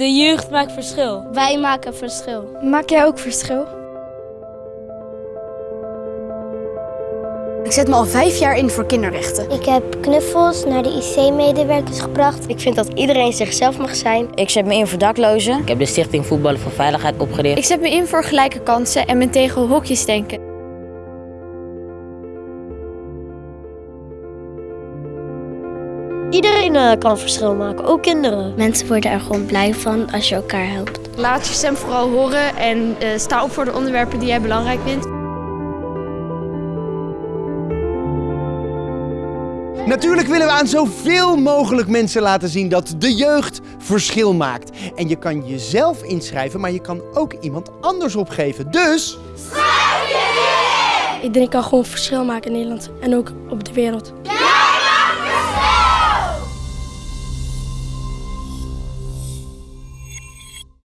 De jeugd maakt verschil. Wij maken verschil. Maak jij ook verschil? Ik zet me al vijf jaar in voor kinderrechten. Ik heb knuffels naar de IC-medewerkers gebracht. Ik vind dat iedereen zichzelf mag zijn. Ik zet me in voor daklozen. Ik heb de Stichting Voetballen voor Veiligheid opgericht. Ik zet me in voor gelijke kansen en ben tegen hokjes denken. Iedereen uh, kan een verschil maken, ook kinderen. Mensen worden er gewoon blij van als je elkaar helpt. Laat je stem vooral horen en uh, sta op voor de onderwerpen die jij belangrijk vindt. Natuurlijk willen we aan zoveel mogelijk mensen laten zien dat de jeugd verschil maakt. En je kan jezelf inschrijven, maar je kan ook iemand anders opgeven. Dus... Schrijf je in! Iedereen kan gewoon verschil maken in Nederland en ook op de wereld.